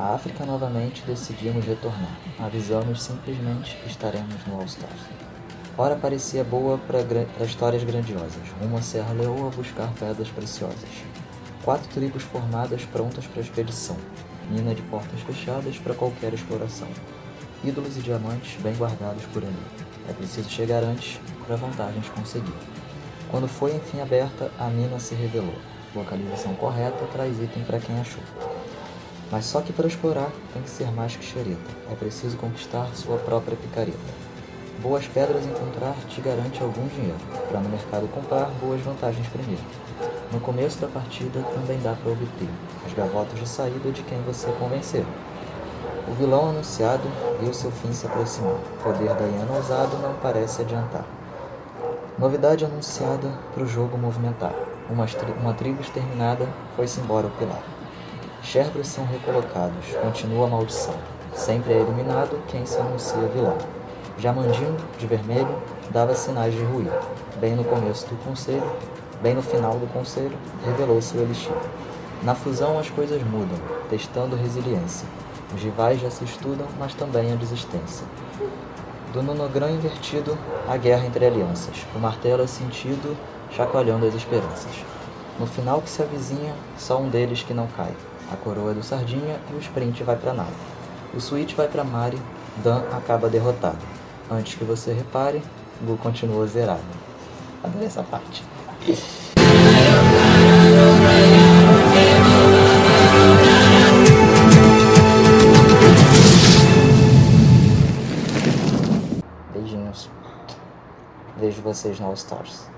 A África novamente decidimos retornar. Avisamos simplesmente que estaremos no All-Stars. Hora parecia boa para histórias grandiosas, rumo à Serra Leoa buscar pedras preciosas. Quatro tribos formadas prontas para a expedição, mina de portas fechadas para qualquer exploração. Ídolos e diamantes bem guardados por ali. É preciso chegar antes para vantagens conseguir. Quando foi enfim aberta, a mina se revelou. Localização correta traz item para quem achou. Mas só que para explorar tem que ser mais que xereta. É preciso conquistar sua própria picareta. Boas pedras encontrar te garante algum dinheiro, para no mercado comprar boas vantagens primeiro. No começo da partida também dá para obter as gavotas de saída de quem você convencer. O vilão anunciado viu seu fim se aproximar. O poder da Iana ousado não parece adiantar. Novidade anunciada para o jogo movimentar. Uma, uma tribo exterminada foi-se embora ao pilar. Sherbros são recolocados, continua a maldição. Sempre é eliminado quem se anuncia vilão. Jamandinho, de vermelho, dava sinais de ruir. Bem no começo do conselho, bem no final do conselho, revelou-se o elixir. Na fusão as coisas mudam, testando resiliência. Os rivais já se estudam, mas também a desistência. Do nonogrã invertido, a guerra entre alianças. O martelo é sentido, chacoalhando as esperanças. No final que se avizinha, só um deles que não cai. A coroa é do Sardinha e o sprint vai para nada. O switch vai para Mari, Dan acaba derrotado. Antes que você repare, Gu continua zerado. Adorei essa parte. Beijinhos. Vejo vocês no All Stars.